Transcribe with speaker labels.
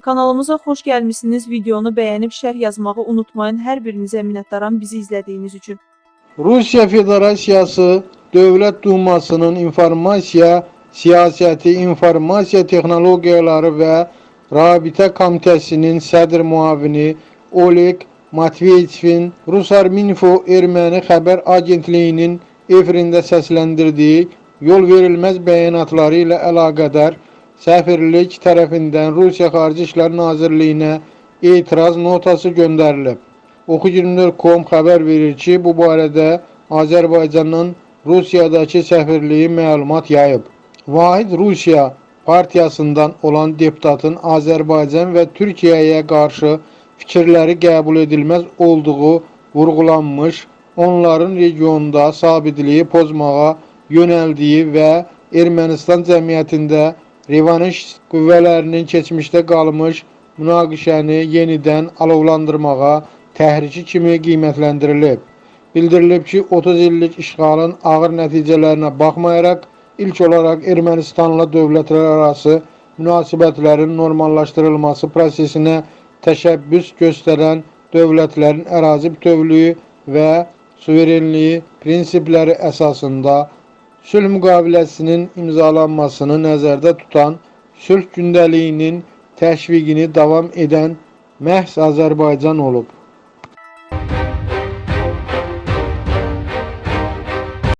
Speaker 1: Kanalımıza xoş gəlmisiniz. Videonu bəyənib şərh yazmağı unutmayın. Hər birinizə minnətdaram bizi izlədiyiniz üçün.
Speaker 2: Rusiya Federasiyası Dövlət Dumasının İnformasiya Siyasəti, İnformasiya Texnologiyaları və Rabitə Komitəsinin sədr müavini Oleg Matveyev Rusarminfo erməni xəbər agentliyinin efirində səsləndirdiyi yol verilməz bəyanatları ilə əlaqədar səfirlik tərəfindən Rusiya Xarici İşlər Nazirliyinə etiraz notası göndərilib. Oxu24.com xəbər verir ki, bu barədə Azərbaycanın Rusiyadakı səfirliyi məlumat yayıb. Vahid Rusiya partiyasından olan deputatın Azərbaycan və Türkiyəyə qarşı fikirləri qəbul edilməz olduğu vurğulanmış, onların regionda sabitliyi pozmağa yönəldiyi və Ermənistan cəmiyyətində revanş qüvvələrinin keçmişdə qalmış münaqişəni yenidən alovlandırmağa təhriki kimi qiymətləndirilib. Bildirilib ki, 30 illik işğalın ağır nəticələrinə baxmayaraq, ilk olaraq Ermənistanla dövlətlər arası münasibətlərin normallaşdırılması prosesinə təşəbbüs göstərən dövlətlərin ərazi bütövlüyü və suverenliyi prinsipləri əsasında sülh müqaviləsinin imzalanmasını nəzərdə tutan sülh gündəliyinin təşviqini davam edən məhz Azərbaycan olub.